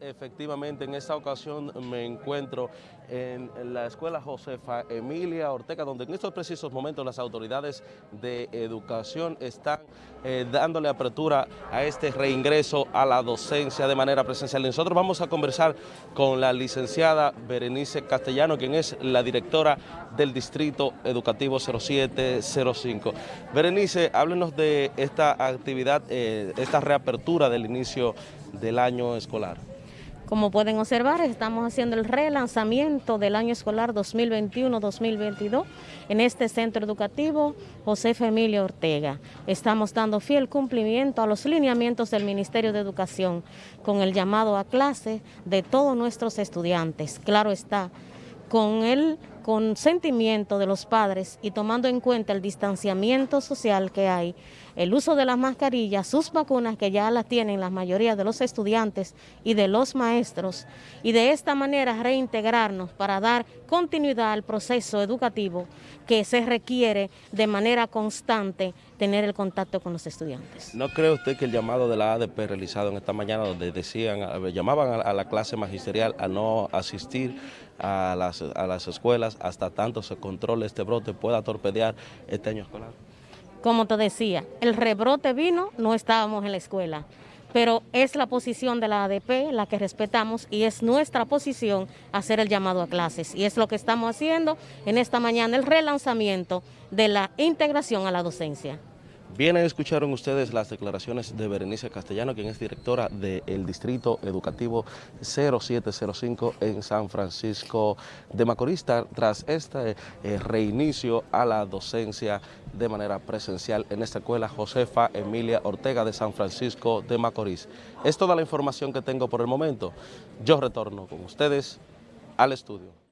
Efectivamente, en esta ocasión me encuentro en la Escuela Josefa Emilia Ortega, donde en estos precisos momentos las autoridades de educación están eh, dándole apertura a este reingreso a la docencia de manera presencial. Nosotros vamos a conversar con la licenciada Berenice Castellano, quien es la directora del Distrito Educativo 0705. Berenice, háblenos de esta actividad, eh, esta reapertura del inicio del año escolar. Como pueden observar, estamos haciendo el relanzamiento del año escolar 2021-2022 en este centro educativo José Emilio Ortega. Estamos dando fiel cumplimiento a los lineamientos del Ministerio de Educación con el llamado a clase de todos nuestros estudiantes. Claro está, con el consentimiento de los padres y tomando en cuenta el distanciamiento social que hay, el uso de las mascarillas, sus vacunas que ya las tienen la mayoría de los estudiantes y de los maestros, y de esta manera reintegrarnos para dar continuidad al proceso educativo que se requiere de manera constante tener el contacto con los estudiantes. ¿No cree usted que el llamado de la ADP realizado en esta mañana, donde decían, llamaban a la clase magisterial a no asistir a las, a las escuelas hasta tanto se controle este brote, pueda torpedear este año escolar? Como te decía, el rebrote vino, no estábamos en la escuela, pero es la posición de la ADP la que respetamos y es nuestra posición hacer el llamado a clases. Y es lo que estamos haciendo en esta mañana, el relanzamiento de la integración a la docencia. Bien, escucharon ustedes las declaraciones de Berenice Castellano, quien es directora del Distrito Educativo 0705 en San Francisco de Macorís, tras este eh, reinicio a la docencia de manera presencial en esta escuela Josefa Emilia Ortega de San Francisco de Macorís. Es toda la información que tengo por el momento. Yo retorno con ustedes al estudio.